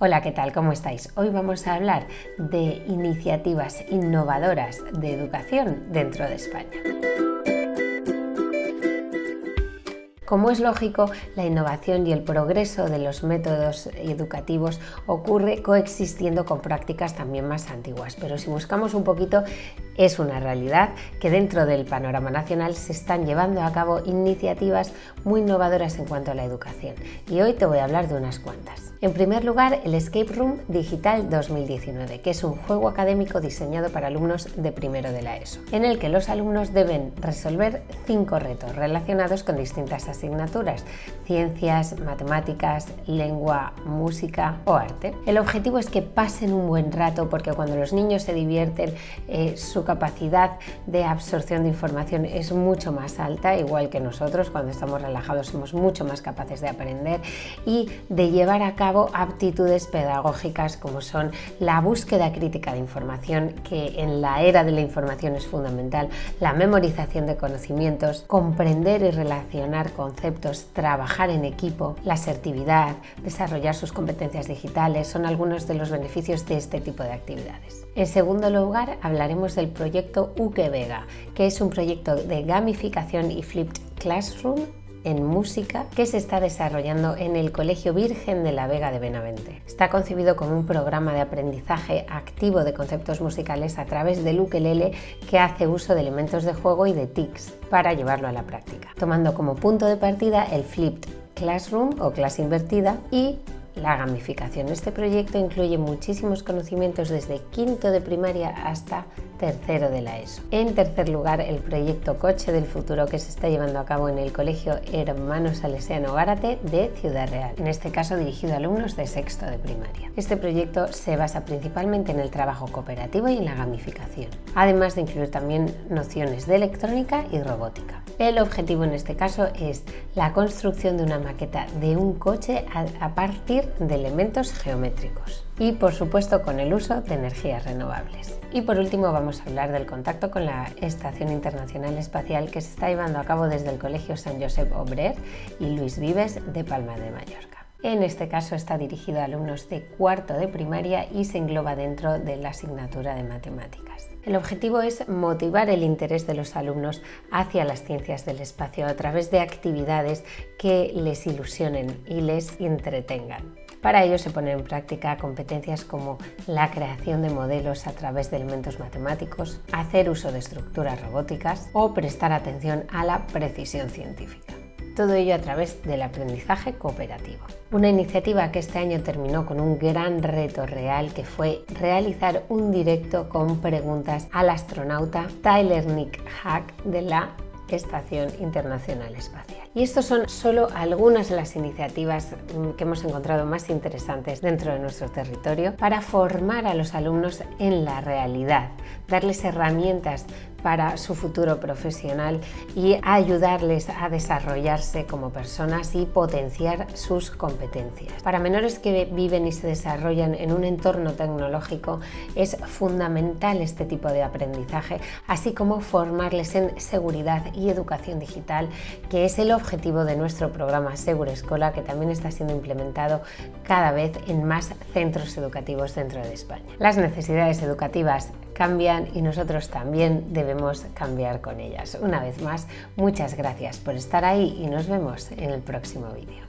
Hola, ¿qué tal? ¿Cómo estáis? Hoy vamos a hablar de iniciativas innovadoras de educación dentro de España. Como es lógico, la innovación y el progreso de los métodos educativos ocurre coexistiendo con prácticas también más antiguas, pero si buscamos un poquito, es una realidad que dentro del panorama nacional se están llevando a cabo iniciativas muy innovadoras en cuanto a la educación y hoy te voy a hablar de unas cuantas. En primer lugar, el Escape Room Digital 2019, que es un juego académico diseñado para alumnos de primero de la ESO, en el que los alumnos deben resolver cinco retos relacionados con distintas asignaturas, ciencias, matemáticas, lengua, música o arte. El objetivo es que pasen un buen rato porque cuando los niños se divierten, eh, su capacidad de absorción de información es mucho más alta, igual que nosotros, cuando estamos relajados somos mucho más capaces de aprender y de llevar a cabo aptitudes pedagógicas como son la búsqueda crítica de información, que en la era de la información es fundamental, la memorización de conocimientos, comprender y relacionar conceptos, trabajar en equipo, la asertividad, desarrollar sus competencias digitales, son algunos de los beneficios de este tipo de actividades. En segundo lugar, hablaremos del proyecto UKE Vega, que es un proyecto de gamificación y flipped classroom en música que se está desarrollando en el Colegio Virgen de la Vega de Benavente. Está concebido como un programa de aprendizaje activo de conceptos musicales a través del ukelele que hace uso de elementos de juego y de tics para llevarlo a la práctica, tomando como punto de partida el flipped classroom o clase invertida y la gamificación. Este proyecto incluye muchísimos conocimientos desde quinto de primaria hasta tercero de la ESO. En tercer lugar, el proyecto Coche del Futuro que se está llevando a cabo en el Colegio Hermano Salesiano Gárate de Ciudad Real, en este caso dirigido a alumnos de sexto de primaria. Este proyecto se basa principalmente en el trabajo cooperativo y en la gamificación, además de incluir también nociones de electrónica y robótica. El objetivo en este caso es la construcción de una maqueta de un coche a partir de elementos geométricos y por supuesto con el uso de energías renovables. Y por último vamos a hablar del contacto con la Estación Internacional Espacial que se está llevando a cabo desde el Colegio San Josep Obrer y Luis Vives de Palma de Mallorca. En este caso está dirigido a alumnos de cuarto de primaria y se engloba dentro de la asignatura de matemáticas. El objetivo es motivar el interés de los alumnos hacia las ciencias del espacio a través de actividades que les ilusionen y les entretengan. Para ello se ponen en práctica competencias como la creación de modelos a través de elementos matemáticos, hacer uso de estructuras robóticas o prestar atención a la precisión científica. Todo ello a través del aprendizaje cooperativo. Una iniciativa que este año terminó con un gran reto real que fue realizar un directo con preguntas al astronauta Tyler Nick Hack de la Estación Internacional Espacial. Y estos son solo algunas de las iniciativas mm, que hemos encontrado más interesantes dentro de nuestro territorio para formar a los alumnos en la realidad, darles herramientas para su futuro profesional y ayudarles a desarrollarse como personas y potenciar sus competencias. Para menores que viven y se desarrollan en un entorno tecnológico es fundamental este tipo de aprendizaje, así como formarles en seguridad y educación digital, que es el objetivo de nuestro programa Seguro Escola, que también está siendo implementado cada vez en más centros educativos dentro de España. Las necesidades educativas cambian y nosotros también debemos cambiar con ellas. Una vez más, muchas gracias por estar ahí y nos vemos en el próximo vídeo.